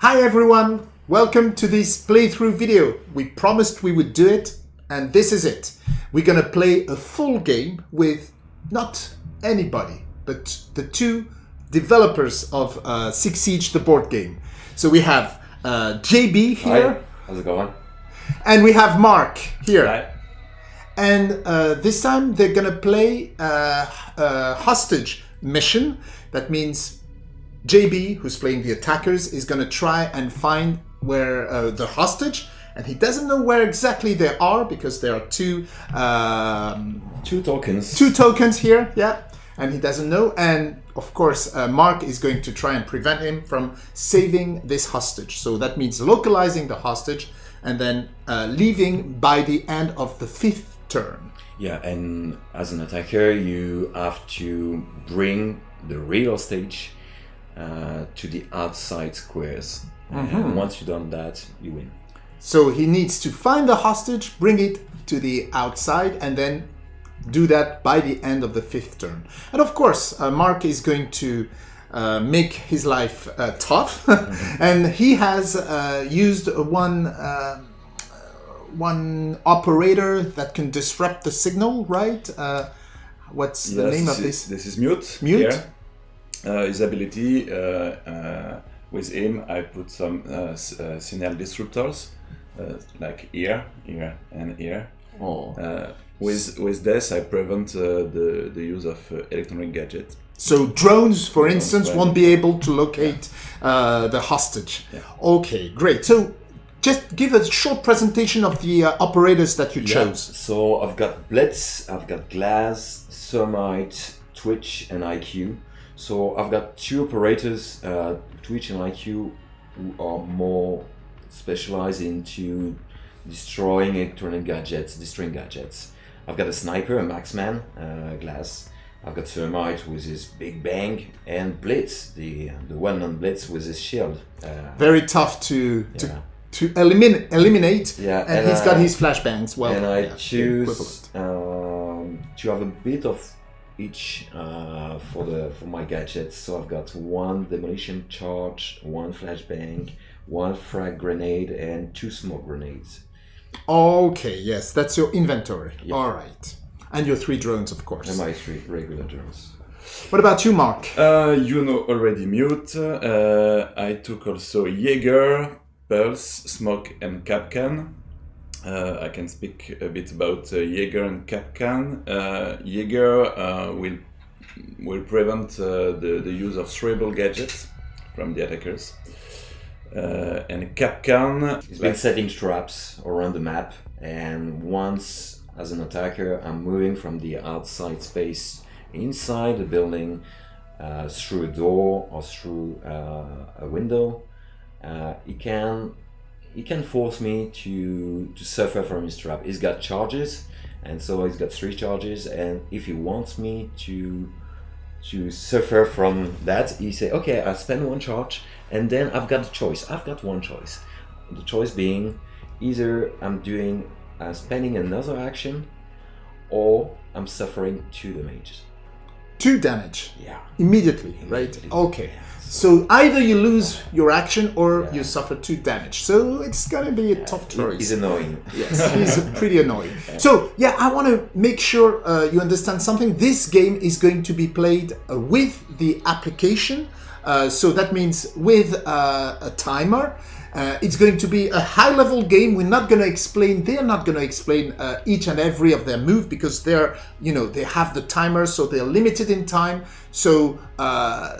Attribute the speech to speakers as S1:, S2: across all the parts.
S1: Hi everyone, welcome to this playthrough video. We promised we would do it and this is it. We're gonna play a full game with not anybody, but the two developers of uh, Six Siege, the board game. So we have uh, JB here.
S2: Hi, how's it going?
S1: And we have Mark here.
S2: Hi.
S1: And uh, this time they're gonna play uh, a hostage mission. That means JB, who's playing the attackers, is gonna try and find where uh, the hostage, and he doesn't know where exactly they are because there are two um,
S2: Two tokens.
S1: two tokens here. Yeah, and he doesn't know. And of course, uh, Mark is going to try and prevent him from saving this hostage. So that means localizing the hostage and then uh, leaving by the end of the fifth turn.
S2: Yeah, and as an attacker, you have to bring the real stage uh, to the outside squares. And once you've done that, you win.
S1: So he needs to find the hostage, bring it to the outside, and then do that by the end of the fifth turn. And of course, uh, Mark is going to uh, make his life uh, tough, and he has uh, used one. Uh, one operator that can disrupt the signal, right? Uh, what's the name of
S3: this
S1: this?
S3: is, this is mute.
S1: Mute?
S3: here. Uh, his ability uh, uh, with him, I put some uh, uh, signal disruptors, uh, like here, here, and here.
S1: Oh.
S3: Uh, with with this, I prevent uh, the the use of uh, electronic gadget.
S1: So drones, for
S3: Drones,
S1: instance, won't be able to locate uh, the hostage. Okay, great. So just give a short presentation of the uh, operators that you
S2: Yeah,
S1: chose.
S2: So I've got Blitz, I've got Glass, Thermite, Twitch, and IQ. So I've got two operators, uh, Twitch and IQ, who are more specialized into destroying electronic gadgets, destroying gadgets. I've got a sniper, a marksman, uh, Glass. I've got Thermite with his big bang, and Blitz, the the well-known Blitz with his shield. Uh,
S1: Very tough to
S2: Yeah.
S1: to, to eliminate eliminate.
S2: Yeah,
S1: and,
S2: and
S1: he's got his flashbangs. Well,
S2: and I
S1: yeah,
S2: choose um, to have a bit of each uh, for the for my gadgets. So I've got one demolition charge, one flashbang, one frag grenade, and two smoke grenades.
S1: Okay, yes, that's your inventory. All right, and your three drones, of course.
S2: And my three regular drones.
S1: What about you, Mark?
S3: Uh, you know already mute. Uh, I took also Jaeger, Pulse, Smoke, and Kapkan. Uh, I can speak a bit about uh, Jaeger and Kapkan. Uh, Jaeger uh, will will prevent uh, the, the use of throwable gadgets from the attackers. Uh, and Kapkan
S2: He's been setting traps around the map, and once as an attacker, I'm moving from the outside space inside the building uh, through a door or through a window. He can he can force me to to suffer from his trap. He's got charges, and so he's got three charges. And if he wants me to to suffer from that, he say, okay, I spend one charge, and then I've got a choice. I've got one choice. The choice being either I'm doing uh, spending another action, or I'm suffering two damage.
S1: Two damage
S2: Yeah.
S1: immediately, right? Okay.
S2: yeah.
S1: So either you lose your action or you suffer two damage. So it's gonna be a tough choice.
S2: He's annoying.
S1: Yes, he's pretty annoying. So yeah, I want to make sure uh, you understand something. This game is going to be played uh, with the application. Uh, so that means with uh, a timer. Uh, it's going to be a high-level game. We're not going to explain. They are not going to explain uh, each and every of their move because they're, you know, they have the timer, so they're limited in time. So uh,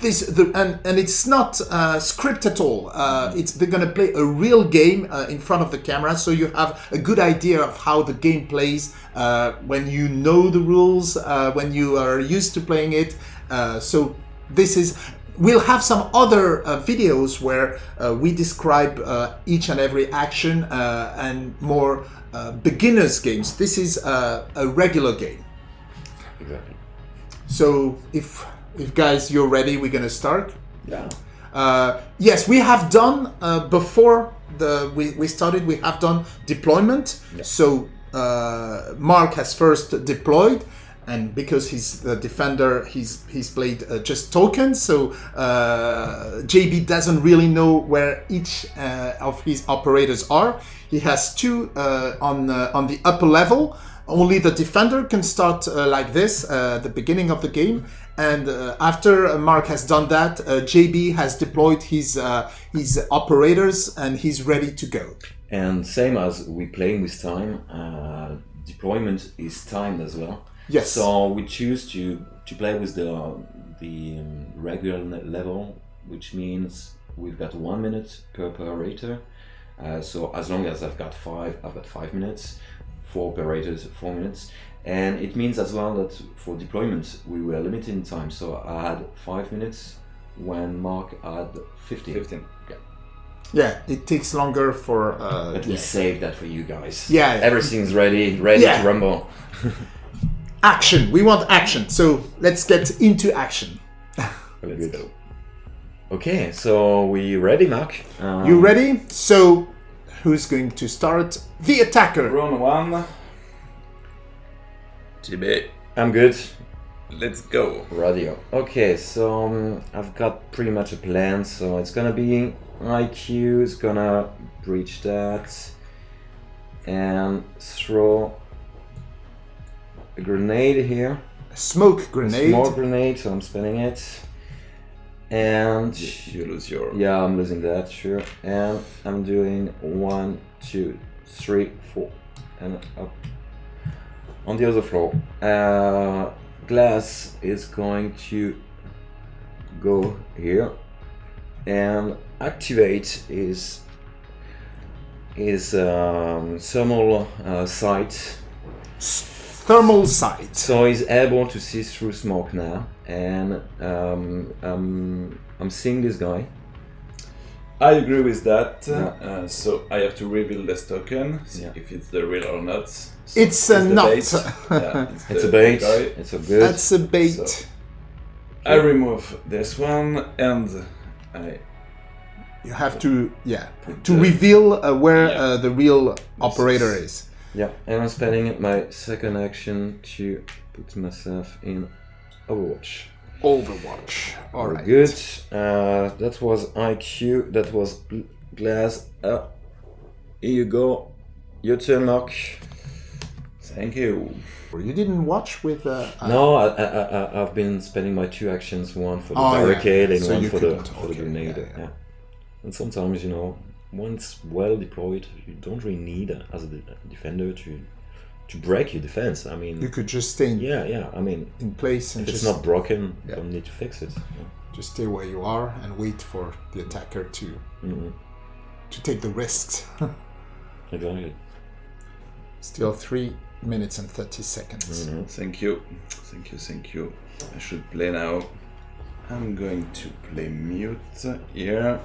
S1: this the, and and it's not uh, script at all. Uh, it's they're gonna play a real game uh, in front of the camera, so you have a good idea of how the game plays uh, when you know the rules, uh, when you are used to playing it. Uh, so this is. We'll have some other uh, videos where uh, we describe uh, each and every action uh, and more uh, beginners games. This is uh, a regular game.
S2: Exactly.
S1: So if if guys you're ready, we're gonna start.
S2: Yeah.
S1: Uh, yes, we have done uh, before the we, we started. We have done deployment. So uh, Mark has first deployed, and because he's the defender, he's he's played uh, just tokens. So uh, JB doesn't really know where each uh, of his operators are. He has two uh, on uh, on the upper level. Only the defender can start uh, like this uh, at the beginning of the game, and uh, after Mark has done that, uh, JB has deployed his uh, his operators and he's ready to go.
S2: And same as we playing with time, uh, deployment is timed as well.
S1: Yes.
S2: So we choose to to play with the the um, regular level, which means we've got one minute per operator. Uh, so as long as I've got five, I've got five minutes. Four operators, four minutes. And it means as well that for deployment we were limited in time. So I had five minutes when Mark had 15.
S3: 15.
S1: Yeah, Yeah, it takes longer for. Uh,
S2: But we
S1: yeah.
S2: saved that for you guys.
S1: Yeah, yeah.
S2: Everything's ready, ready
S1: Yeah.
S2: to rumble.
S1: action. We want action. So let's get into action.
S3: Let's
S2: good.
S3: go.
S2: Okay, so we ready, Mark? Um,
S1: You ready? So, who's going to start? The attacker.
S3: Round one. JB,
S2: I'm good.
S3: let's go.
S2: Radio. Okay, so um, I've got pretty much a plan. So it's gonna be IQ is gonna breach that and throw a grenade here.
S1: Smoke grenade.
S2: Small grenade, so I'm spinning it. And
S3: You lose your.
S2: Yeah, I'm losing that, sure. And I'm doing one, two, three, four, and up. On the other floor, uh, glass is going to go here and activate his his um, thermal uh, sight.
S1: Thermal sight.
S2: So he's able to see through smoke now, and um, um, I'm seeing this guy.
S3: I agree with that.
S2: Yeah.
S3: Uh, so I have to reveal this token, see
S2: Yeah.
S3: if it's the real or not. So
S1: It's a
S3: the
S1: nut.
S3: bait. yeah, it's,
S2: It's
S3: the
S2: a bait.
S3: guy.
S2: It's a good.
S1: That's a bait.
S3: So- I remove this one and I
S1: you have to, yeah, to
S3: the-
S1: reveal uh, where
S3: Yeah.
S1: uh, the real operator is.
S2: Yeah, and I'm spending my second action to put myself in Overwatch.
S1: Overwatch. All
S2: Very
S1: right.
S2: Good. Uh, that was IQ. That was glass. Uh, here you go. Your turn, Mark.
S3: Thank you.
S1: You didn't watch with. Uh, uh,
S2: No, I, I, I, I've been spending my two actions, one for the
S1: Oh, yeah.
S2: barricade and
S1: So
S2: one for the,
S1: couldn't-
S2: for the grenade.
S1: yeah,
S2: Yeah,
S1: yeah.
S2: And sometimes, you know, once well deployed, you don't really need, uh, as a defender, to to break your defense. I mean,
S1: You could just stay in,
S2: yeah, yeah. I mean,
S1: in place and
S2: if it's not broken,
S1: Yeah.
S2: don't need to fix it. Yeah.
S1: just stay where you are and wait for the attacker to
S2: Mhm.
S1: to take the risks.
S2: Exactly.
S1: Still three minutes and thirty seconds.
S2: Mhm.
S3: Thank you. Thank you, thank you. I should play now. I'm going to play mute here.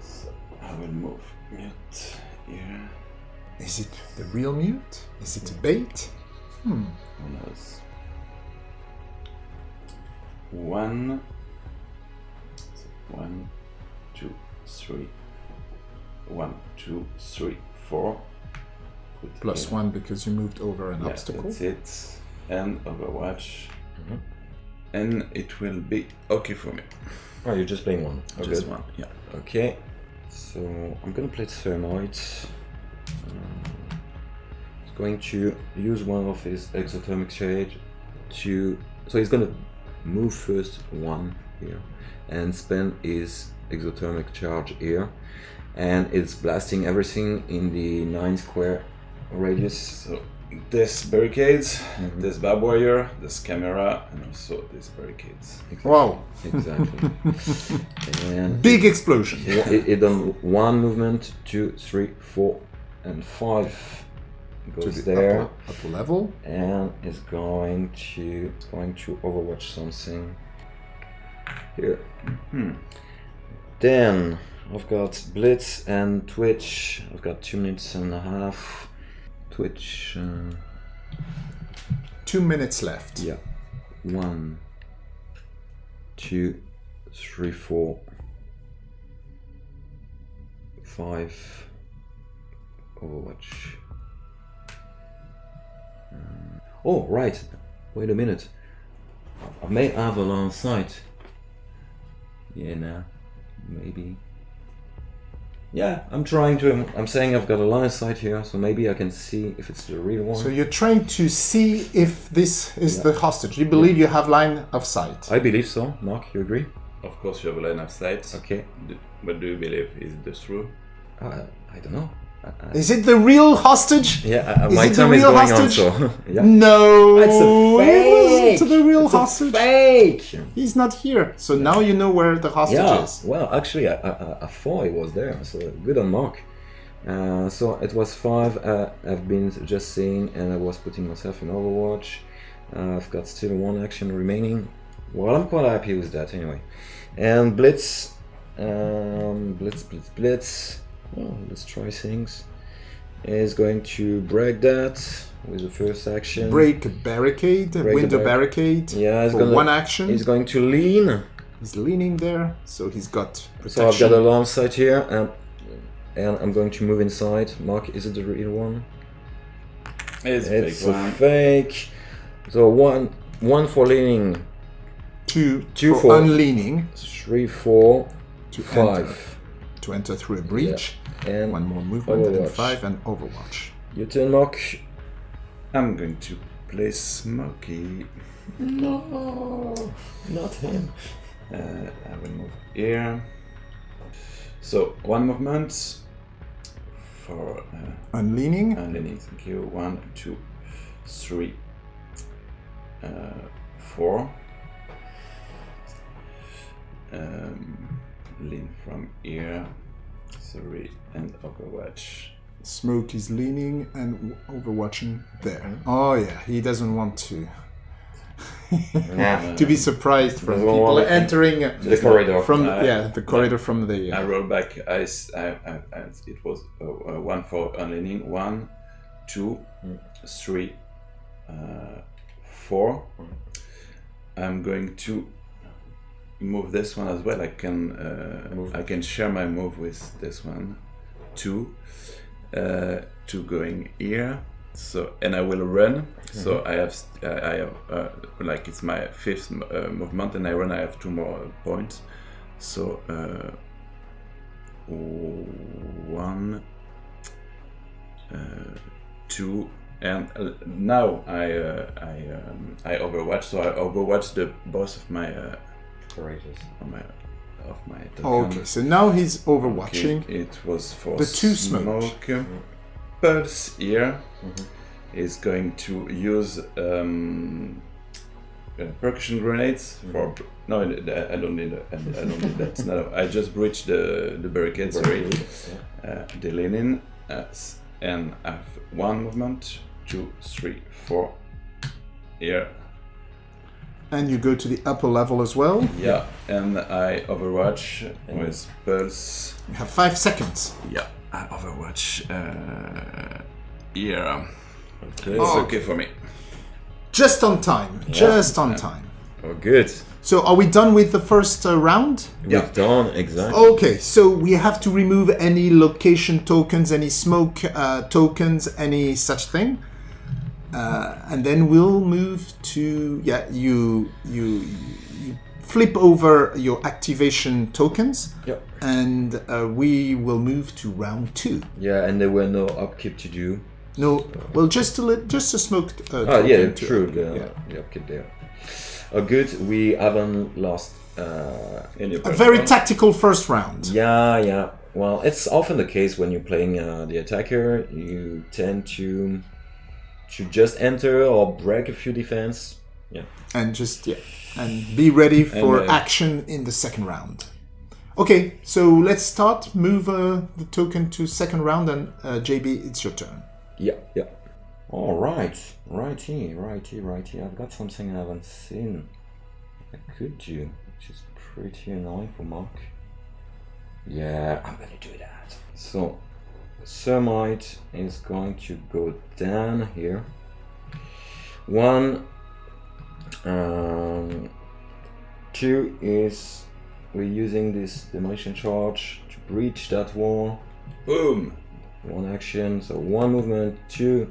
S3: So I will move mute here.
S1: Is it the real mute? Is it a bait? Hmm.
S3: Who knows? One, one, two, three, one, two, three, four. Put
S1: Plus
S3: here.
S1: one because you moved over an
S3: Yeah,
S1: obstacle.
S3: That's it. And Overwatch.
S2: Mhm.
S3: And it will be okay for me.
S2: Oh, you're just playing one. Oh,
S3: Just
S2: good.
S3: one. Yeah.
S2: Okay. So I'm gonna play Thermite. Um, he's going to use one of his exothermic charge to. So he's gonna move first one here and spend his exothermic charge here, and it's blasting everything in the nine square radius.
S3: So this barricades,
S2: Mhm.
S3: this barbed wire, this camera, and also this barricades.
S1: Wow.
S2: Exactly. and
S1: Big explosion.
S2: it, it, it done one movement, two, three, four, and five
S1: To
S2: goes
S1: the
S2: there,
S1: upper, upper level.
S2: and is going to it's going to overwatch something here.
S3: Hmm.
S2: Then I've got Blitz and Twitch. I've got two minutes and a half. Twitch, uh,
S1: Two minutes left.
S2: yeah, one, two, three, four, five. Overwatch. Oh, right. Wait a minute. I may have a line of sight. Yeah, nah. Maybe. Yeah, I'm trying to. I'm saying I've got a line of sight here, so maybe I can see if it's the real one.
S1: So you're trying to see if this is the hostage. You believe you have line of sight.
S2: I believe so. Mark, you agree?
S3: Of course, you have a line of sight.
S2: Okay.
S3: D- What do you believe? Is it the true?
S2: Uh, I don't know. I,
S1: Is it the real hostage?
S2: yeah, uh,
S1: Is
S2: my
S1: it the
S2: is
S1: real
S2: going
S1: hostage?
S2: on, so yeah.
S1: No,
S2: It's a fake.
S1: the real
S2: It's a
S1: hostage.
S2: fake.
S1: He's not here. So now you know where the hostage
S2: Yeah.
S1: is.
S2: Well, actually, I, I, I thought it was there, so good on Mark. Uh, so it was five. Uh, I've been just seeing, and I was putting myself in Overwatch. Uh, I've got still one action remaining. Well, I'm quite happy with that anyway. And Blitz, um, Blitz, Blitz, Blitz. Well, let's try things. Is going to break that with the first action.
S1: Break a barricade,
S2: Break a
S1: window
S2: bar-
S1: barricade.
S2: Yeah, he's
S1: for
S2: gonna-
S1: one action.
S2: He's going to lean.
S1: He's leaning there, so he's got protection.
S2: So I've got a long sight here, and, and I'm going to move inside. Mark, is it the real one?
S3: It's,
S2: It's
S3: fake
S2: a
S3: one.
S2: fake. So one, one for leaning,
S1: two,
S2: Two
S1: for,
S2: for-
S1: unleaning
S2: three, four,
S1: to
S2: five,
S1: enter, to enter through a breach.
S2: and
S1: One more movement and five and Overwatch.
S2: your turn, Mark.
S3: I'm going to play Smokey.
S2: No, not him.
S3: Uh, I will move here. So one movement for uh,
S1: Unleaning,
S3: unleaning. Thank you. One, two, three, uh, four. Um, lean from here. Sorry, and Overwatch.
S1: Smoke is leaning and Overwatching there. Oh yeah, he doesn't want to
S2: Yeah.
S1: to be surprised from people entering
S2: The corridor.
S1: from
S3: Uh,
S1: yeah the corridor from the
S3: I
S1: uh,
S3: roll back. I, I- I- I- it was uh, uh, one for unleaning. One, two, three, uh, four. I'm going to move this one as well. I can uh,
S2: Move.
S3: I can share my move with this one. Two, uh, two going here. So and I will run. So I have I have uh, like it's my fifth uh, movement, and I run. I have two more points. So uh, one, uh, two, and now I uh, I um, I overwatch. So I overwatch the boss of my
S2: Courageous.
S3: of my of my.
S1: Oh, okay, so now he's
S3: Okay,
S1: overwatching.
S3: It was for
S1: The two smoke.
S3: smoke. Pulse here
S2: Mhm.
S3: is going to use um, uh, percussion grenades for. No, I I don't need. I I don't need that. No, I just breached the the barricade. Sorry,
S2: Yeah.
S3: uh, the linen, uh, s- and I have one movement, two, three, four. Here,
S1: And you go to the upper level as well.
S3: yeah, and I overwatch
S2: And-
S3: with pulse.
S1: You have five seconds.
S3: Yeah, I overwatch. Uh, here.
S2: Okay.
S3: It's
S1: Oh.
S3: okay for me.
S1: Just on time. Just on time.
S2: Oh, good.
S1: So are we done with the first uh, round?
S3: Yeah.
S2: We're done. Exactly.
S1: Okay, so we have to remove any location tokens, any smoke uh, tokens, any such thing, uh, and then we'll move to yeah. You you you flip over your activation tokens,
S2: Yep.
S1: and uh, we will move to round two.
S2: Yeah, and there were no upkeep to do.
S1: No, well, just a just a smoke. Uh,
S2: Oh yeah, true. The,
S1: yeah.
S2: the upkeep there. Oh, good. We haven't lost. Uh,
S3: Any
S1: A very tactical first round.
S2: yeah, yeah. Well, it's often the case when you're playing uh, the attacker. You tend to to just enter or break a few defense. Yeah.
S1: and just yeah and be ready for
S3: uh,
S1: action in the second round okay so let's start move uh, the token to second round and uh, jb it's your turn
S2: Yeah, yeah. All right, righty, righty, righty. I've got something I haven't seen. I could do, which is pretty annoying for Mark. Yeah, I'm gonna do that. So, Thermite is going to go down here. One, um, two is we're using this demolition charge to breach that wall.
S3: Boom!
S2: One action, so one movement, two,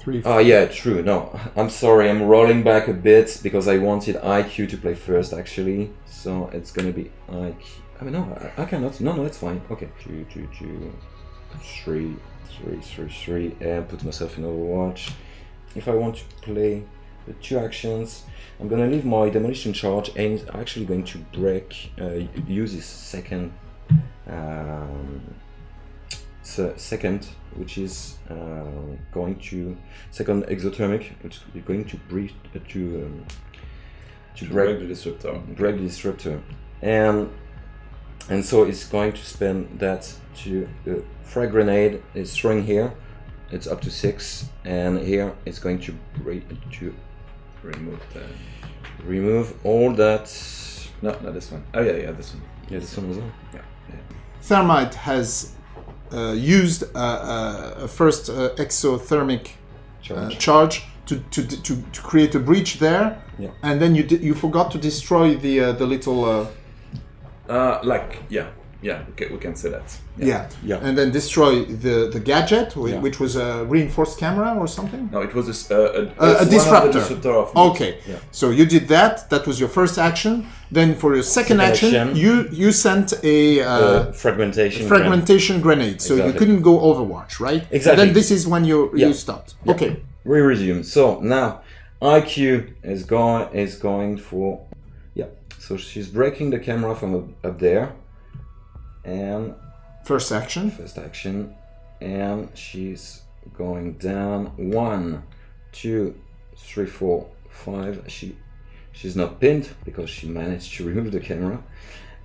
S1: Three.
S2: Oh yeah, true. No, I'm sorry. I'm rolling back a bit because I wanted IQ to play first, actually. So it's gonna be IQ. I mean, no, I, I cannot. No, no, it's fine. Okay. Two, two, two, three, three, three, three, and put myself in Overwatch. If I want to play the two actions, I'm gonna leave my demolition charge and actually going to break. Uh, use this second. Um, se- second, which is uh, going to second exothermic, which is going to breach uh, to um, to
S3: To
S2: break
S3: break the disruptor.
S2: break the disruptor, and and so it's going to spin that to uh, frag grenade is throwing here. It's up to six, and here it's going to break to
S3: Remove the.
S2: remove all that.
S3: No, not this one. Oh yeah, yeah, this one.
S2: Yeah, this one as well.
S3: Yeah. yeah.
S1: Thermite has uh, used uh, uh, a first uh, exothermic uh,
S2: Charge.
S1: charge to, to, to, to create a breach there,
S2: Yeah.
S1: and then you di- you forgot to destroy the uh, the little uh,
S3: like yeah, yeah. Okay, we can say that.
S1: yeah.
S2: Yeah.
S1: and then destroy the the gadget, whi-
S2: Yeah.
S1: which was a reinforced camera or something.
S3: No, it was a, s- uh, a,
S1: A- a
S3: one of
S1: disruptor.
S3: disruptor of
S1: Okay,
S2: Yeah.
S1: so you did that. That was your first action. Then for your second,
S2: Second
S1: action,
S2: action.
S1: you you sent a uh,
S2: Uh, fragmentation. grenade.
S1: fragmentation grenade, so you couldn't go Overwatch, right?
S2: Exactly.
S1: Then this is when you
S2: Yeah.
S1: you stopped. Okay.
S2: we resume. So now IQ is going is going for yeah. So she's breaking the camera from up, up there, and
S1: First action.
S2: first action, and she's going down one, two, three, four, five. She she's not pinned because she managed to remove the camera,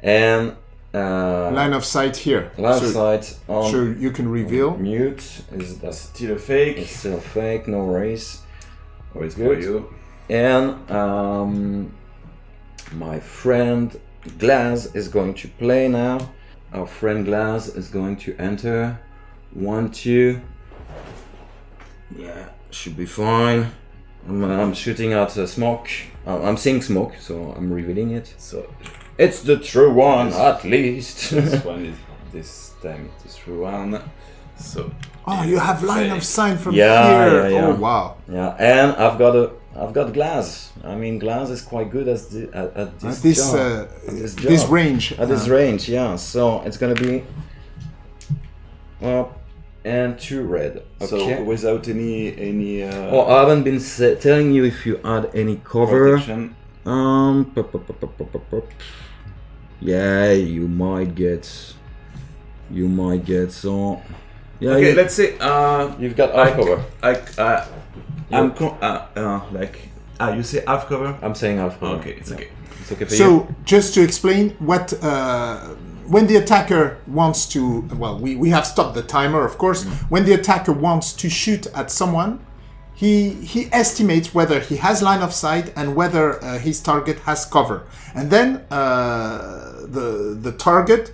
S2: and uh,
S1: Line of sight here.
S2: line
S1: so,
S2: of sight on
S1: so you can reveal.
S2: mute is that's
S3: Still a fake.
S2: it's still fake, no race.
S3: Or it's for
S2: Good.
S3: you.
S2: and um, my friend Glass is going to play now. Our friend Glass is going to enter. One, two. Yeah, should be fine. I'm, I'm shooting out uh, smoke. Uh, I'm seeing smoke, so I'm revealing it.
S3: So
S2: It's the true one, at least.
S3: this one is this time it is true one. So
S1: Oh, you have line of
S3: fake.
S1: sight from
S2: Yeah,
S1: here.
S2: yeah, yeah.
S1: Oh wow.
S2: yeah, and I've got a, I've got Glass. I mean, Glass is quite good at, the, at, at this
S1: At this
S2: job.
S1: uh,
S2: This
S1: this
S2: job.
S1: range.
S2: At this
S1: uh,
S2: range, yeah. So it's gonna be well, and two red. Okay.
S3: so without any any uh,
S2: oh, I haven't been telling you if you add any cover.
S3: protection.
S2: Um. pop, pop, pop, pop, pop, pop, pop. Yeah, you might get. You might get so. Yeah.
S3: Okay,
S2: you,
S3: let's say uh
S2: you've got
S3: I,
S2: half cover.
S3: I, I'm con- uh, uh, like ah you say half cover.
S2: I'm saying half cover.
S3: Okay, it's
S2: Yeah.
S3: okay.
S2: It's okay for you.
S1: So just to explain what uh, when the attacker wants to well we, we have stopped the timer of course when the attacker wants to shoot at someone he he estimates whether he has line of sight and whether uh, his target has cover and then uh, the the target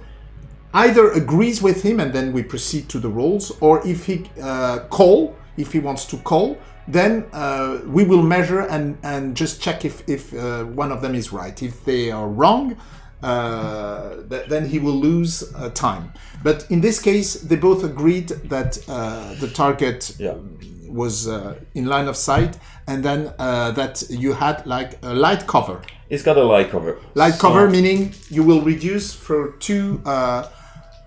S1: either agrees with him and then we proceed to the rolls or if he uh, call if he wants to call then uh, we will measure and, and just check if, if uh, one of them is right if they are wrong uh, th- then he will lose uh, time but in this case they both agreed that uh, the target
S2: Yeah.
S1: was uh, in line of sight and then uh, that you had like a light cover
S2: it's got a light cover.
S1: Light
S2: So-
S1: cover meaning you will reduce for two uh,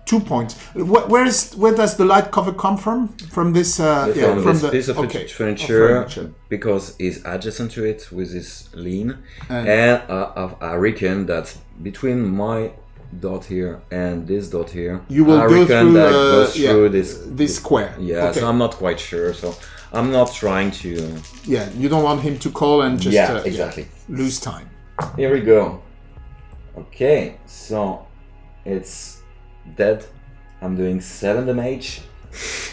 S1: two points. Wh- where is where does the light cover come from? From this uh, yeah,
S2: from, this
S1: the
S2: piece of
S1: okay,
S2: furniture,
S1: of furniture.
S2: because it's adjacent to it with this lean,
S1: And-
S2: and, I I reckon that between my dot here and this dot here,
S1: You will
S2: I
S1: go
S2: reckon
S1: through,
S2: that
S1: uh,
S2: goes
S1: yeah,
S2: this.
S1: this square.
S2: Yeah,
S1: Okay.
S2: so I'm not quite sure. So I'm not trying to.
S1: yeah, you don't want him to call and just
S2: yeah,
S1: uh,
S2: exactly.
S1: lose time.
S2: Here we go. Okay, so it's dead. I'm doing seven damage.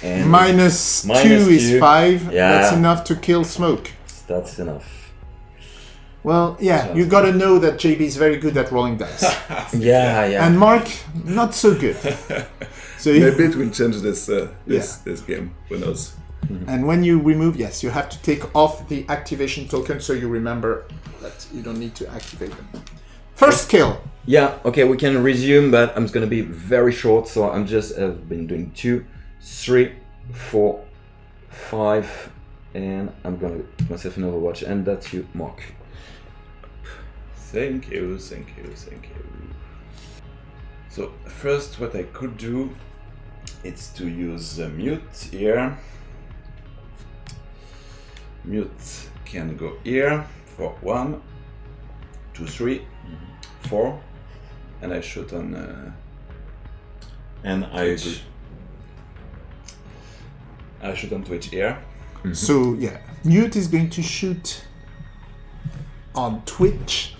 S2: And
S1: Minus
S2: Minus
S1: two is
S2: two.
S1: five.
S2: Yeah.
S1: That's enough to kill smoke.
S2: that's enough.
S1: Well, yeah, you gotta know that JB is very good at rolling dice,
S2: Yeah, yeah.
S1: and Mark not so good. So
S3: Maybe it will change this uh, this this game. Who knows?
S1: And when you remove, yes, you have to take off the activation token so you remember that you don't need to activate them. First kill.
S2: Yeah, okay, we can resume, but I'm gonna be very short, so I'm just, I've been doing two, three, four, five, and I'm gonna put myself in Overwatch, and that's you, Mark.
S3: Thank you, thank you, thank you. So first, what I could do, is to use uh, mute here. Mute can go here for one, two, three, four, and I shoot on. Uh,
S2: And I
S3: Twitch.
S2: agree.
S3: I shoot on Twitch here.
S1: So yeah, Mute is going to shoot on Twitch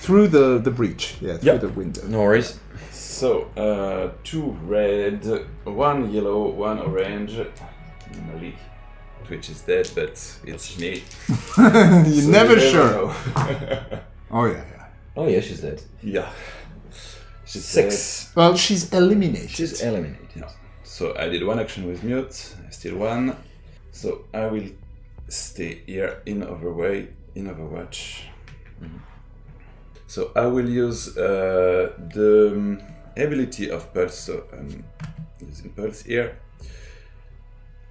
S1: through the the breach. Yeah, through
S2: Yep.
S1: the window.
S2: No worries.
S3: So, uh, two red, one yellow, one orange. Normally, Twitch is dead, but it's me.
S1: You're
S3: So
S1: never
S3: you
S1: sure. Oh yeah, yeah.
S2: Oh yeah, she's dead.
S3: yeah. She's
S2: Six.
S1: Well, she's eliminated.
S2: She's eliminated.
S3: dead. So I did one action with mute. I still one. So I will stay here in Overway in Overwatch. So I will use uh, the um, ability of Pulse. So I'm using Pulse here.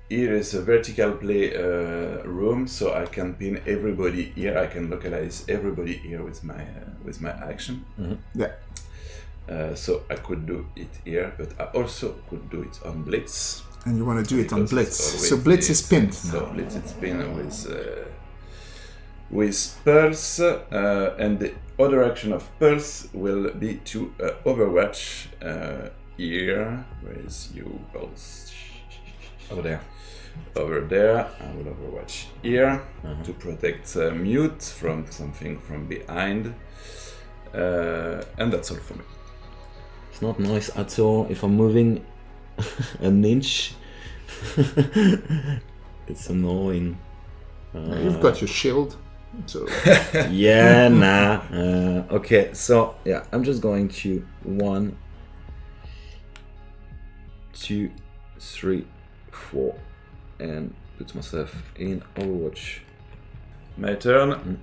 S3: Here is a vertical play uh, room, so I can pin everybody here. I can localize everybody here with my uh, with my action.
S1: yeah.
S3: Uh, so I could do it here, but I also could do it on Blitz.
S1: And you want to do it on Blitz. So
S3: always
S1: Blitz is pinned
S3: So
S1: now.
S3: Blitz is pinned with uh, with Pulse, uh, and the other action of Pulse will be to uh, Overwatch uh, here. Where is you, Pulse?
S2: Over there.
S3: Over there, I will Overwatch here
S2: Uh-huh.
S3: to protect uh, Mute from something from behind. Uh, and that's all for me.
S2: It's not nice at all if I'm moving an inch. it's annoying. Uh,
S1: You've got your shield. So
S2: yeah, nah. Uh, okay, so yeah, I'm just going to one, two, three, four, and put myself in Overwatch.
S3: My turn.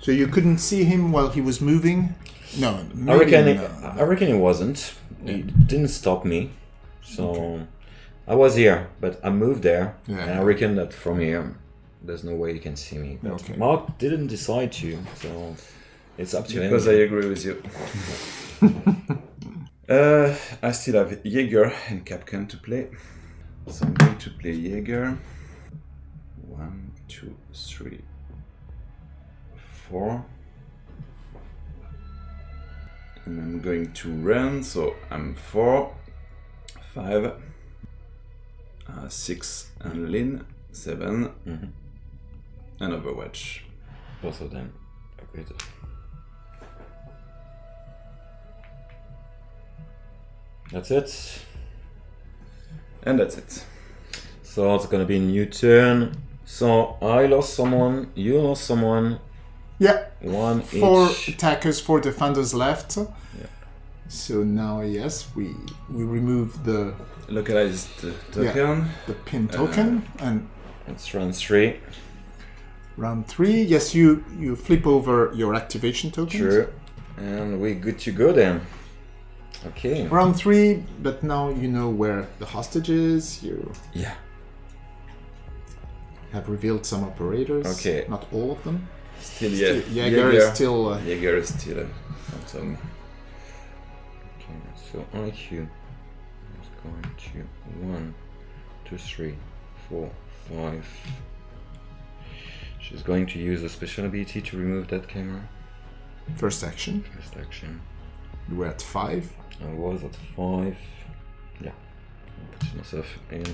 S1: So you couldn't see him while he was moving? No.
S2: I
S1: maybe
S2: reckon, it,
S1: no.
S2: I reckon it wasn't. It didn't stop me. So I was here, but I moved there,
S1: Yeah.
S2: and I reckon that from here, there's no way you can see me. But
S1: Okay.
S2: Mark didn't decide to, so it's up to him.
S3: Because I agree with you. uh, I still have Jaeger and Kapkan to play. So I'm going to play Jaeger. One, two, three, four. And I'm going to run, so I'm four, five, uh, six, and Lin, 7
S2: Mhm.
S3: and Overwatch.
S2: Both of them. Okay. That's it.
S3: And that's it.
S2: So it's gonna be a new turn. So I lost someone, you lost someone,
S1: Yeah.
S2: one
S1: Four
S2: each.
S1: attackers, four defenders left. Yeah. So now, yes, we we remove the
S3: Localized uh, token.
S1: the pin token and
S2: Let's run three.
S1: round three. Yes, you you flip over your activation token.
S2: True. And we're good to go then. Okay.
S1: Round three, but now you know where the hostage is. You
S2: Yeah.
S1: have revealed some operators.
S2: Okay.
S1: Not all of them.
S3: Still, yeah.
S1: Jaeger is still. Uh,
S3: Jaeger is still a phantom.
S2: Okay, so IQ is going to one, two, three, four, five. She's going to use a special ability to remove that camera.
S1: first action.
S2: First action.
S1: You were at five.
S2: I was at five. Yeah. I'll put myself in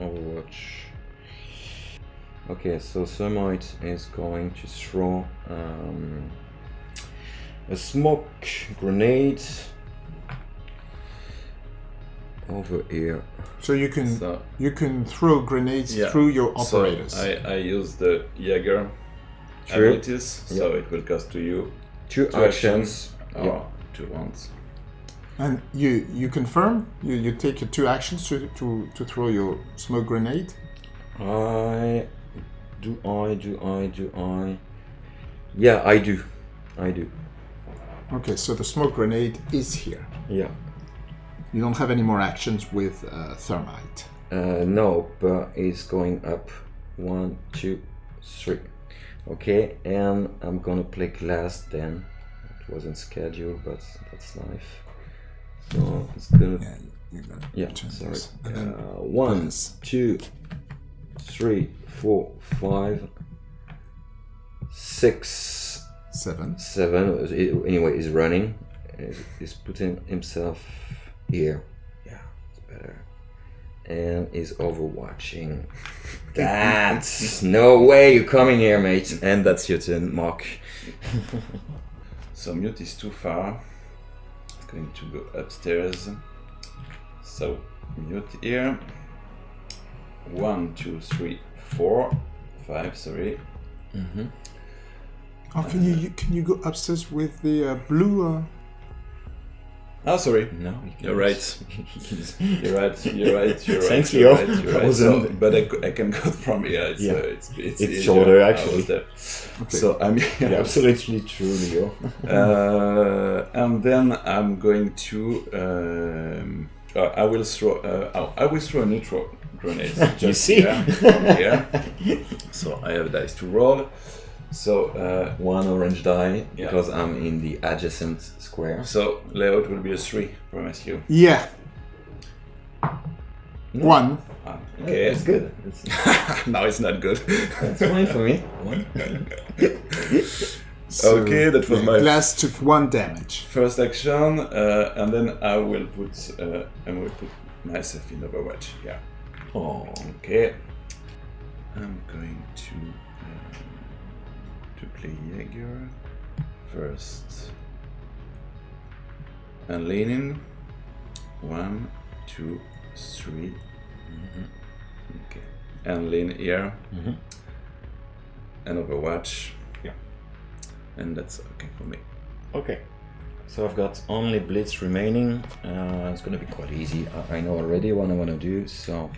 S2: Overwatch. Okay, so Thermite is going to throw um, a smoke grenade over here.
S1: So you can
S3: So,
S1: you can throw grenades
S3: Yeah.
S1: through your
S3: so
S1: operators.
S3: I, I use the Jaeger
S2: True.
S3: abilities, so it will cost to you
S2: Two,
S3: two
S2: actions.
S3: or
S2: Yeah.
S3: two ones.
S1: And you you confirm you, you take your two actions to, to, to throw your smoke grenade.
S2: I do I do I do I Yeah, I do. I do.
S1: Okay, so the smoke grenade is here.
S2: Yeah.
S1: You don't have any more actions with uh, thermite.
S2: Uh, no, but it's going up. One, two, three. Okay, and I'm gonna play glass then. It wasn't scheduled, but that's life. So it's gonna.
S1: Yeah, you're gonna
S2: Yeah, sorry. Uh, one, two, three, four, five, six,
S1: seven.
S2: seven. Anyway, he's running. He's- He's putting himself here. Yeah, it's better. And he's overwatching. That's no way you're coming here, mate. And that's your turn, Mark.
S3: So mute is too far. It's going to go upstairs. So mute here. One, two, three, four, five. Sorry.
S1: Oh, can you, you can you go upstairs with the uh, blue? Uh...
S3: Oh, sorry.
S2: No, you
S3: You're right. You're right. You're right. You're right.
S2: Thanks,
S3: you're
S2: Leo.
S3: right. You're
S2: I
S3: right. So, but I, c- I can go from here. It's,
S2: Yeah.
S3: uh, it's, it's,
S2: It's shorter, actually.
S3: was there. So I'm here.
S2: Absolutely true, Leo.
S3: Uh, and then I'm going to. Um, uh, I will throw. Uh, oh, I will throw a neutral grenade.
S2: You see?
S3: Here, from. So I have dice to roll. So uh,
S2: One orange die
S3: Yeah.
S2: because I'm in the adjacent square.
S3: so layout will be a three. Promise you.
S1: Yeah. One.
S3: Ah, okay.
S2: It's good. It's,
S3: now it's not good.
S2: it's fine for me. One.
S1: So
S3: Okay, that was my-
S1: last took one damage.
S3: First action, uh, and then I will put. Uh, I will put myself in Overwatch. Yeah. Okay. I'm going to uh, to play Jaeger first. And leaning. One, two, three. Okay. And lean here.
S2: Mhm.
S3: And Overwatch.
S2: Yeah.
S3: And that's okay for me.
S2: Okay. So I've got only Blitz remaining. Uh, it's gonna be quite easy. I, I know already what I want to do. So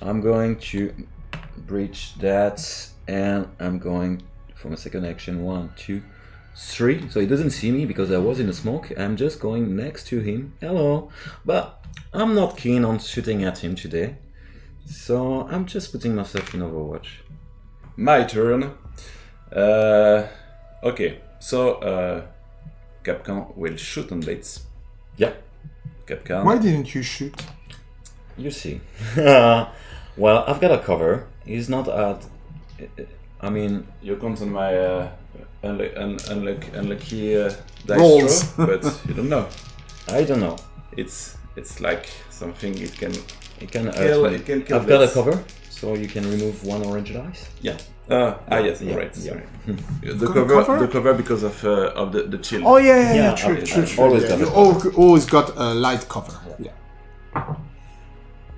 S2: I'm going to breach that, and I'm going for my second action. One, two, three. So he doesn't see me because I was in the smoke. I'm just going next to him. Hello. But I'm not keen on shooting at him today. So I'm just putting myself in Overwatch.
S3: My turn. Uh, okay, so uh, Kapkan will shoot on Blitz.
S2: Yeah.
S3: Kapkan.
S1: Why didn't you shoot?
S2: You see. well, I've got a cover. He's not at. I mean,
S3: You count on my uh, unlu- un- unlucky, unlucky uh, dice
S1: Rolls.
S3: throw, but you don't know.
S2: I don't know.
S3: It's it's like something it can.
S2: It can hurt
S3: Kill-
S2: me.
S3: it can kill
S2: I've got a cover, so you can remove one orange dice.
S3: Yeah. Uh, ah yes,
S2: Yeah,
S3: right.
S2: yeah.
S3: The cover,
S1: cover?
S3: the cover because of uh, of the the chill.
S1: Oh yeah, yeah, yeah.
S2: Yeah,
S1: true, true, true.
S2: always
S1: yeah.
S2: got
S1: You
S2: a
S1: always got a light cover. Yeah.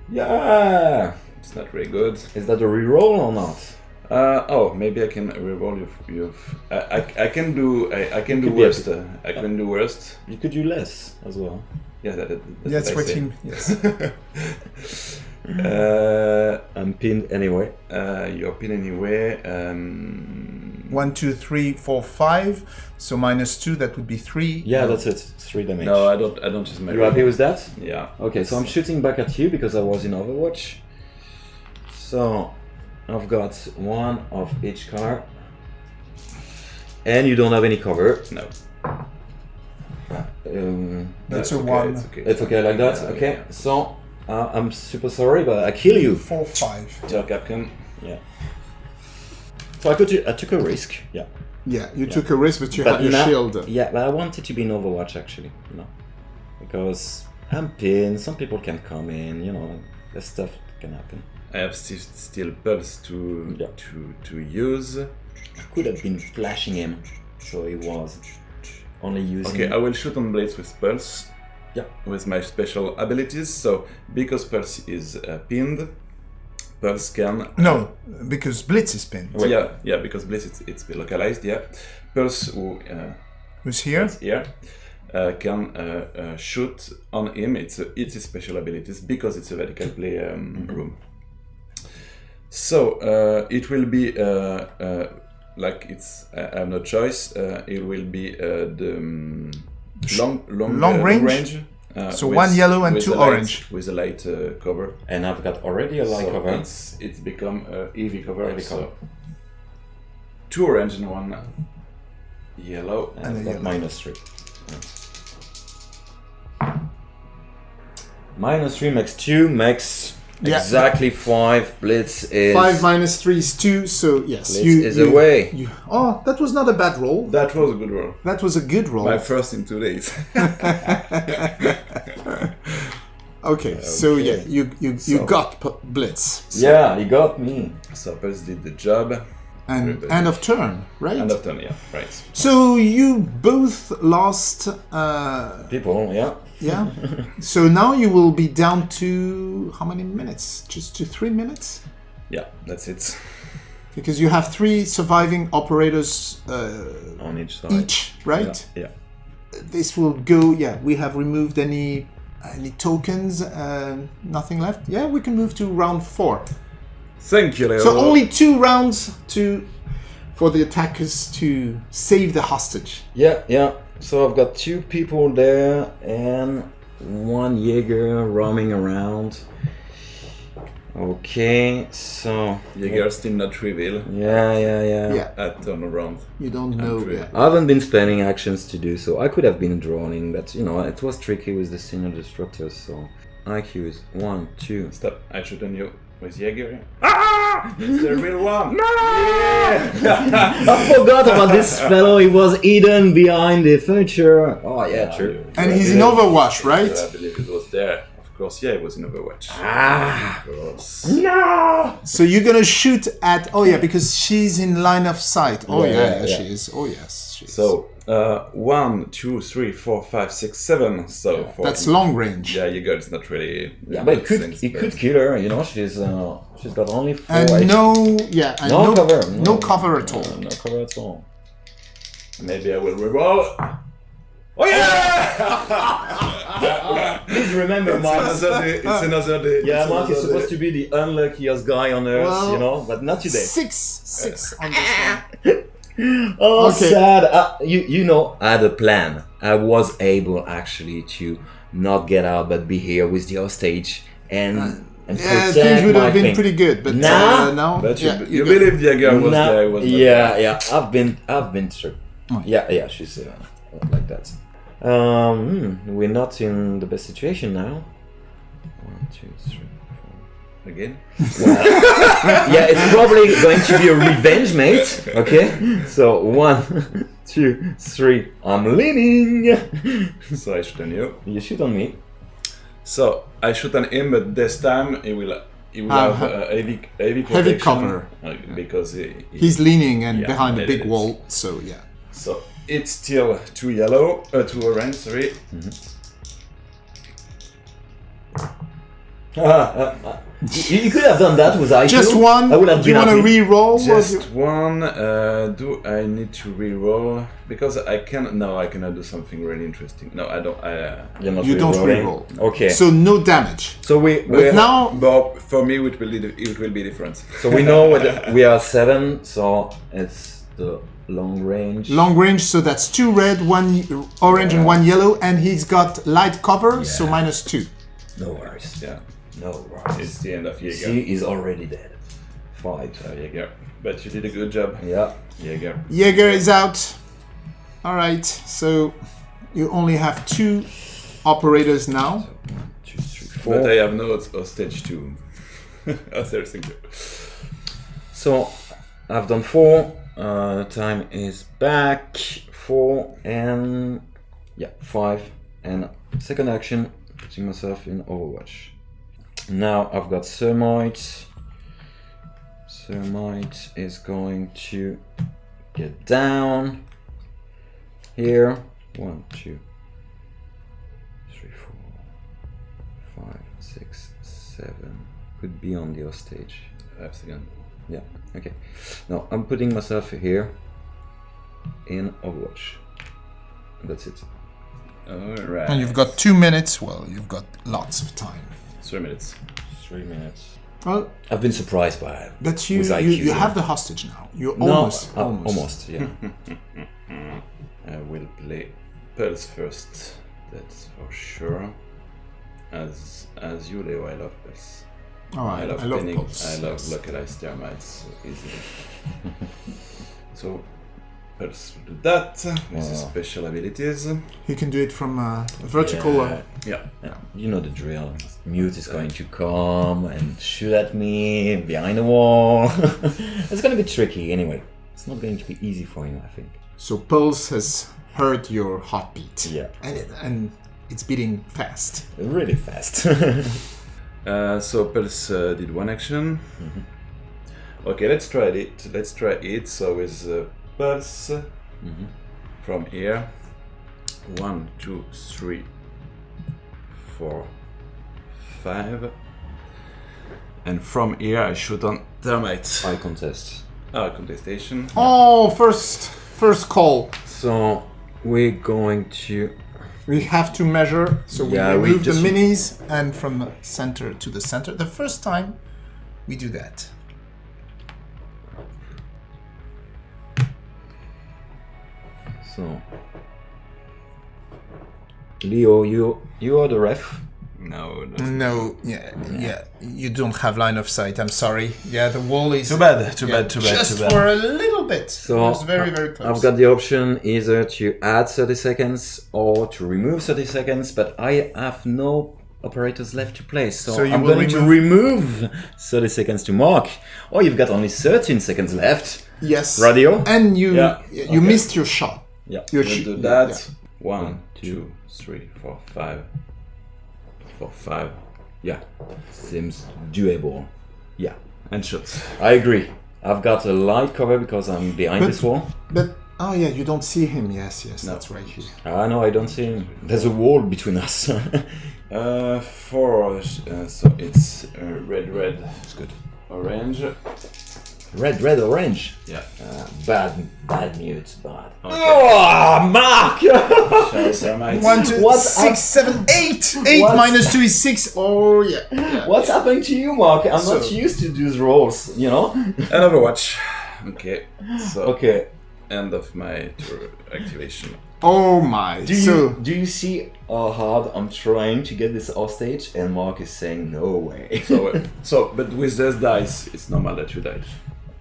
S2: Yeah.
S3: It's not very good.
S2: Is that a reroll or not?
S3: Uh, oh, maybe I can reroll you've, you've I, I, I can do I, I can do
S2: could be a
S3: worst. Uh, I can do worst.
S2: You could do less as well.
S3: Yeah, that, that,
S1: That's
S3: that's
S1: what
S3: I say.
S1: you. Yes.
S3: Uh,
S2: I'm pinned anyway.
S3: uh, your pin anyway. Um,
S1: One, two, three, four, five. So minus two, that would be three.
S2: Yeah, that's it. Three damage.
S3: no, I don't. I don't use my.
S2: you happy with that?
S3: Yeah.
S2: Okay, so I'm shooting back at you because I was in Overwatch. So I've got one of each car. And you don't have any cover.
S3: No.
S2: Um,
S1: That's a
S3: okay,
S1: one.
S3: It's okay.
S2: it's okay like that?
S3: Yeah,
S2: Okay,
S3: yeah.
S2: so uh, I'm super sorry, but I kill you.
S1: Four, five.
S3: Tell Kapkan.
S2: Yeah. So I, could, I took a risk. Yeah.
S1: Yeah, you took a risk, but you had your shield.
S2: Yeah, but I wanted to be in Overwatch actually. You know, because I'm pinned. Some people can come in. You know, that stuff can happen.
S3: I have still still pulse to
S2: Yeah.
S3: to to use.
S2: I could have been flashing him, so he was only using.
S3: Okay, I will shoot on blades with pulse.
S2: Yeah.
S3: With my special abilities. So because pulse is uh, pinned, pulse can
S1: No, because Blitz is pinned.
S3: Yeah, yeah, because Blitz it's, it's localized, yeah. Pulse who uh,
S1: Who's here?
S3: is here uh, can uh, uh, shoot on him. It's a, it's his special abilities because it's a vertical play um, room. So uh, it will be uh, uh, like it's I I have no choice. Uh, it will be uh, the um, long long
S1: long
S3: uh,
S1: range?
S3: range Uh,
S1: So
S3: with-
S1: one yellow and two
S3: a light-
S1: orange.
S3: with a light uh, cover.
S2: And I've got already a light
S3: so
S2: cover.
S3: It's it's become a heavy cover.
S2: Heavy
S3: so
S2: cover.
S3: two orange and one yellow.
S2: And,
S1: And a yellow.
S2: minus three. Minus three makes two, makes
S1: Yeah.
S2: exactly five. Blitz is
S1: Five minus three is two, so yes.
S2: Blitz
S1: you,
S2: is
S1: you,
S2: away.
S1: you- oh, that was not a bad roll.
S3: That was a good roll.
S1: That was a good roll.
S3: My first in two days.
S1: Okay, so yeah, you you, you
S3: So-
S1: got p- blitz
S2: Yeah, you got me.
S3: so Pulse did the job.
S1: And end of turn, right?
S3: End of turn, yeah, right.
S1: So you both lost. Uh,
S2: People, yeah.
S1: yeah. so now you will be down to how many minutes? Just to three minutes,
S3: Yeah, that's it.
S1: because you have three surviving operators uh,
S2: On each side.
S1: each, right?
S3: Yeah.
S1: This will go. Yeah, we have removed any any tokens. Uh, nothing left. Yeah, we can move to round four.
S3: Thank you, Leo.
S1: So only two rounds to for the attackers to save the hostage.
S2: Yeah, yeah. So I've got two people there and one Jaeger roaming around. Okay, so
S3: Jaeger still not reveal
S2: yeah, yeah, yeah.
S1: Yeah,
S3: at turnaround.
S1: you don't know.
S3: three.
S1: Yeah.
S2: I haven't been spending actions to do so. I could have been droning, but you know, it was tricky with the signal disruptors, so IQ is one, two.
S3: Stop, I shoot on you with Jaeger. Ah! It's the real one! No! Yeah!
S2: I forgot about this fellow, he was hidden behind the furniture. Oh yeah, true.
S1: And he's in Overwatch, right?
S3: I believe it was there. Of course, yeah, it was in Overwatch.
S2: Ah
S3: Of course.
S2: no
S1: So you're gonna shoot at. Oh yeah, because she's in line of sight. Oh
S2: Yeah,
S1: yeah,
S2: yeah,
S1: yeah,
S2: yeah.
S1: she is. Oh yes, she is.
S3: So, uh, one, two, three, four, five, six, seven. So, for
S1: that's long range.
S3: Yeah, Jaeger is not really.
S2: Yeah, but it could
S3: things,
S2: it
S3: but-
S2: could kill her, you know, she's uh she's got only four
S1: And
S2: HP.
S1: no, yeah, and
S2: No
S1: no,
S2: cover,
S1: no,
S2: no.
S1: cover at all.
S2: Uh, no cover at all.
S3: Maybe I will reroll. Oh yeah!
S2: Please remember
S3: it's another day. It's another day.
S2: Yeah,
S3: it's
S2: Mark is supposed
S3: day.
S2: to be the unluckiest guy on earth,
S1: Well,
S2: you know, but not today.
S1: Six, six on this one.
S2: Oh,
S1: Okay.
S2: sad. Uh, you you know, I had a plan. I was able actually to not get out, but be here with the hostage and and
S1: Yeah,
S2: protect
S1: things would
S2: my
S1: have been
S2: thing.
S1: pretty good, but
S2: Nah.
S1: uh, now,
S3: But you,
S1: yeah,
S3: you
S1: got-
S3: believe Jaeger was
S2: Nah,
S3: there? Was not
S2: yeah,
S3: there.
S2: yeah. I've been I've been through. Yeah, yeah. She's uh, like that. Um, hmm, we're not in the best situation now. One, two, three, four.
S3: Again?
S2: yeah, it's probably going to be a revenge, mate. Okay, so one, two, three. I'm leaning.
S3: So I shoot on you.
S2: You shoot on me.
S3: So I shoot on him, but this time he will he will
S1: Uh,
S3: have uh, heavy heavy,
S1: heavy cover.
S3: uh, because he, he-
S1: He's leaning and
S3: Yeah,
S1: behind a big
S3: is.
S1: wall, so yeah.
S3: so it's still two yellow, uh, two orange. Sorry.
S2: you, you could have done that with IQ.
S1: Just one.
S2: I would have
S1: Do you
S2: been
S1: want to re-roll?
S3: Just one. Uh, do I need to re-roll because I can? No, I cannot do something really interesting. No, I don't. I, uh,
S2: You're not
S1: You don't
S2: re-rolling.
S1: re-roll.
S2: Okay.
S1: So no damage.
S2: So we
S1: But
S2: we
S1: now,
S3: but for me, it will be it will be different.
S2: so we know what- we are seven. So it's the long range.
S1: long range, so that's two red, one orange, and one yellow, and he's got light cover, so minus two.
S2: No worries.
S3: Yeah,
S2: No worries.
S3: it's the end of Jaeger.
S2: She is already dead. Five.
S3: Uh, Jaeger, but you did a good job,
S2: Yeah.
S3: Jaeger.
S1: Jaeger is out. All right, so you only have two operators now.
S2: Two, three, four.
S3: But I have no hostage too. oh, sorry, thank you.
S2: So I've done four. Uh, time is back. Four and yeah, five. And second action, putting myself in Overwatch. Now I've got Thermite. Thermite is going to get down here. One, two, three, four, five, six, seven. Could be on the hostage.
S3: Five seconds.
S2: Yeah, okay. Now I'm putting myself here in Overwatch. That's it.
S3: Alright.
S1: And you've got two minutes. Well, you've got lots of time.
S3: Three minutes.
S2: Three minutes.
S1: Well,
S2: I've been surprised by
S1: that's you. You,
S2: IQ,
S1: you
S2: yeah.
S1: have the hostage now. You're
S2: No,
S1: almost,
S2: uh,
S1: almost.
S2: almost, yeah.
S3: I will play Pulse first. That's for sure. as as you, Leo, I love Pulse.
S1: All
S3: I
S1: right,
S3: love
S1: I love
S3: pinning.
S1: pulse.
S3: I love
S1: yes.
S3: localized termites easily. so Pulse will do that with his special abilities.
S1: You can do it from uh, a vertical.
S2: Yeah.
S1: Uh,
S3: Yeah.
S2: Yeah, you know the drill. Mute is going to come and shoot at me behind the wall. it's going to be tricky anyway. It's not going to be easy for him, I think.
S1: so Pulse has heard your heartbeat.
S2: Yeah.
S1: And, it, and it's beating fast.
S2: Really fast.
S3: Uh, so Pulse uh, did one action. Okay, let's try it. Let's try it. So with uh, Pulse from here. One, two, three, four, five. And from here I shoot on termites.
S2: I contest.
S3: Ah, contestation.
S1: Oh, first first call.
S2: So we're going to.
S1: We have to measure, so we
S2: Yeah,
S1: remove
S2: just-
S1: the minis and from center to the center. The first time we do that.
S2: So. Leo, you you are the ref.
S3: No, that's
S1: No, yeah, yeah, you don't have line of sight. I'm sorry. Yeah, the wall is
S3: too bad. Too
S1: yeah,
S3: bad. Too bad.
S1: just
S3: Too bad.
S1: for a little bit.
S2: So
S1: it's very very close.
S2: I've got the option either to add 30 seconds or to remove 30 seconds, but I have no operators left to play, so,
S1: So you
S2: I'm
S1: will
S2: going to remove 30 seconds to mark. Oh, you've got only 13 seconds left.
S1: yes,
S2: Radio?
S1: and you
S3: Yeah,
S1: you
S3: okay.
S1: missed your shot.
S2: Yeah.
S1: Your
S3: We'll do that.
S1: yeah.
S3: One, two, three, four, five. Four, five.
S2: Yeah. Seems doable. Yeah.
S3: And shoot.
S2: I agree. I've got a light cover because I'm behind
S1: But-
S2: this wall.
S1: But oh yeah, you don't see him. Yes, yes,
S3: No.
S1: that's right.
S2: Ah, no, I don't see him. There's a wall between us.
S3: Uh, four. Uh, so it's uh, red, red. It's good. Orange.
S2: Red, red, orange.
S3: Yeah.
S2: Uh, bad, bad mute, bad.
S3: Okay.
S2: Oh, Mark!
S3: Shall termites.
S1: One, two,
S2: What
S1: six, seven, eight. Eight
S2: What?
S1: minus two is six. Oh yeah. yeah.
S2: What's happening to you, Mark? I'm not used to these rolls, you know?
S3: And Overwatch. Okay. So
S2: Okay.
S3: end of my tour activation.
S1: Oh my.
S2: Do you
S1: so
S2: do you see how hard I'm trying to get this hostage? And Mark is saying no way.
S3: So, so, but with this dice, it's normal that you die.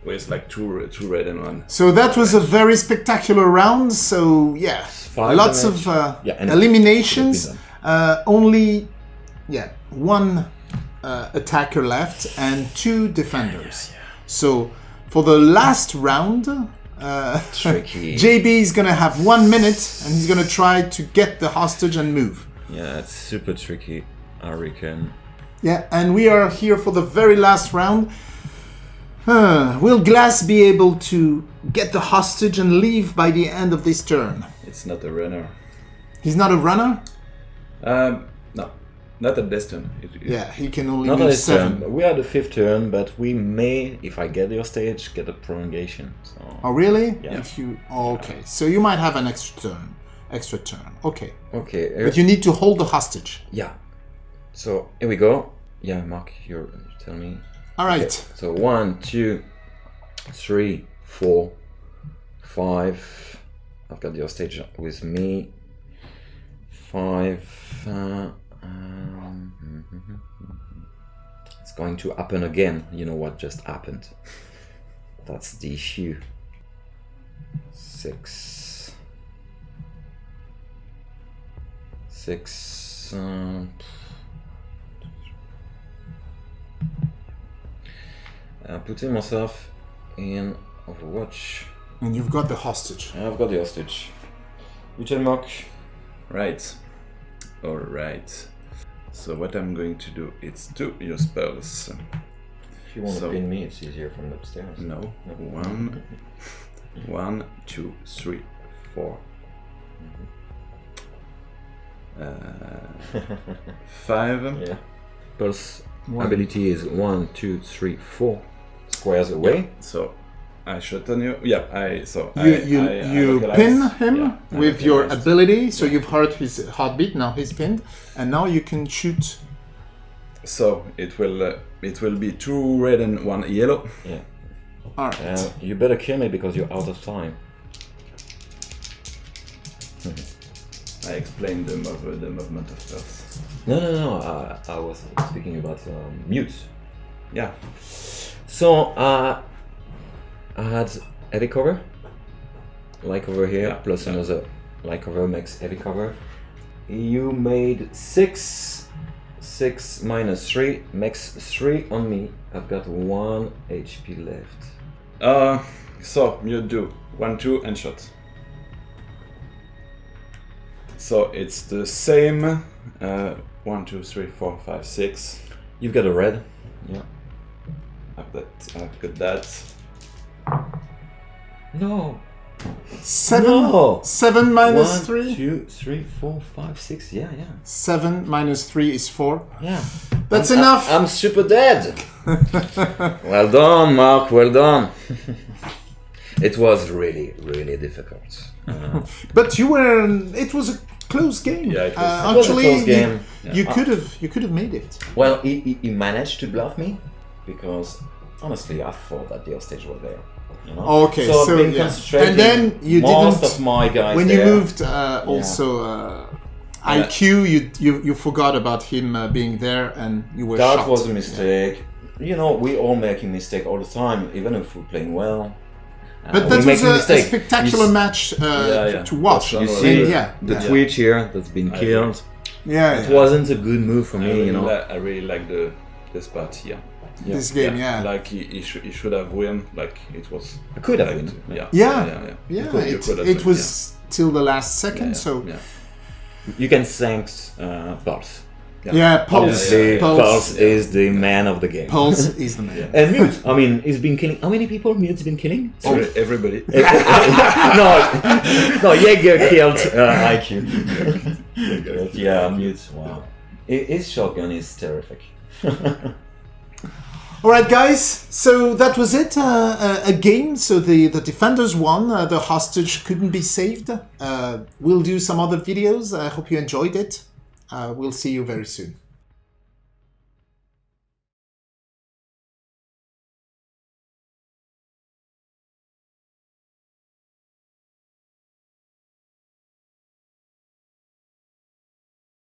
S3: With like two, two red and one.
S1: so that was a very spectacular round. So yeah,
S2: Five
S1: lots
S2: damage.
S1: of uh,
S2: Yeah,
S1: eliminations. Uh, only yeah one uh, attacker left and two defenders. So for the last round. Uh,
S2: Tricky.
S1: JB is gonna have one minute and he's gonna try to get the hostage and move.
S2: yeah, it's super tricky, I reckon.
S1: Yeah, and we are here for the very last round. Huh, will Glaz be able to get the hostage and leave by the end of this turn?
S3: It's not a runner.
S1: He's not a runner?
S3: Um, no, not at this turn. It, it-
S1: Yeah, he can only
S2: Not
S1: move
S2: this
S1: seven.
S2: turn. We are the fifth turn, but we may, if I get your stage, get a prolongation. So
S1: Oh, really?
S2: Yeah.
S1: If you oh, okay, so you might have an extra turn. Extra turn. Okay,
S2: okay, uh,
S1: but you need to hold the hostage.
S2: yeah. So here we go. Yeah, Mark, you tell me.
S1: All right.
S2: So one, two, three, four, five. I've got your stage with me. Five. Uh, um, it's going to happen again. You know what just happened? That's the issue. Six. Six. Uh, uh, putting myself in Overwatch.
S1: And you've got the hostage.
S2: I've got the hostage. You tell Mark.
S3: Right. All right. So what I'm going to do is to your spells.
S2: If you want
S3: So-
S2: to pin me, it's easier from the upstairs.
S3: No. One, one, two, three, four. Uh, five.
S2: Yeah. Pulse ability is one, two, three, four squares away.
S3: So I shot on you. Yeah. I so
S1: You
S3: I,
S1: you
S3: I, I
S1: you
S3: localize-
S1: pin him
S3: yeah,
S1: with your ability, so you've heard his heartbeat. Now he's pinned, and now you can shoot.
S3: So it will uh, it will be two red and one yellow.
S2: Yeah.
S1: All right.
S2: Uh, you better kill me because you're out of time.
S3: I explained the, mov- the movement of Pulse.
S2: No, no, no. Uh, I was speaking about um, mute.
S3: Yeah.
S2: So uh, I had heavy cover, like over here,
S3: Yeah,
S2: plus
S3: yeah.
S2: another like cover makes heavy cover. You made six, six minus three makes three on me. I've got one HP left.
S3: Uh, so you do one, two, and shot. So it's the same. Uh, one, two, three, four, five, six.
S2: You've got a red. Yeah.
S3: I've got, I've got that.
S2: No.
S1: Seven.
S2: No.
S1: Seven minus
S2: One,
S1: three.
S2: two, three, four, five, six. Yeah, yeah,
S1: Seven minus three is four.
S2: yeah.
S1: That's
S2: I'm-
S1: enough.
S2: I'm super dead. well done, Mark. Well done. it was really, really difficult. Uh,
S1: But you were. It was a close game.
S3: Yeah, it was-
S1: Uh,
S2: It was a close game.
S1: You,
S2: Yeah.
S1: could have. You could have made it.
S2: well, he, he managed to bluff me because honestly, I thought that the hostage were there. You know?
S1: Okay,
S2: so,
S1: so,
S2: I've been
S1: yeah.
S2: concentrating.
S1: And then you
S2: most
S1: didn't-
S2: of my guys
S1: when
S2: there.
S1: you moved, uh, also uh, IQ, you, you you forgot about him uh, being there, and you were
S2: That
S1: shocked.
S2: was a mistake. You know, we all make a mistake all the time, even if we're playing well. Uh,
S1: But
S2: we
S1: that
S2: make
S1: was a, a spectacular
S2: You
S1: match uh,
S3: Yeah, yeah.
S1: to watch.
S3: You
S2: You
S3: Well,
S2: see
S1: And yeah,
S2: the
S1: yeah.
S2: Twitch here that's been killed.
S1: yeah,
S2: It
S1: yeah.
S2: wasn't a good move for
S3: I
S2: me,
S3: really,
S2: you know.
S3: I really like the the spot here.
S1: This game, yeah.
S3: Like he, he, should he should have won. Like it was.
S2: I could have
S3: like,
S2: won.
S3: Yeah.
S1: Yeah.
S3: Yeah. Yeah.
S1: Yeah,
S3: You could-
S1: it, it
S3: won,
S1: was till the last second,
S3: Yeah,
S1: so
S3: yeah.
S2: You can thank uh, Pulse.
S1: yeah, Pulse,
S3: Yeah, yeah, yeah.
S1: Pulse,
S2: Pulse is the man of the game.
S1: Pulse is the man.
S2: And Mute, I mean, he's been killing. How many people Mute's been killing?
S3: Every- Everybody.
S2: no, no, Jaeger killed uh, IQ. Yeah, Mute, wow. His shotgun is terrific.
S1: All right, guys. So that was it. Uh, uh, a game. So the the defenders won. Uh, the hostage couldn't be saved. Uh, we'll do some other videos. I hope you enjoyed it. Uh, we'll see you very soon.